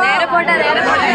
നേരെ പോട്ടെ നേരെ പോട്ടെ.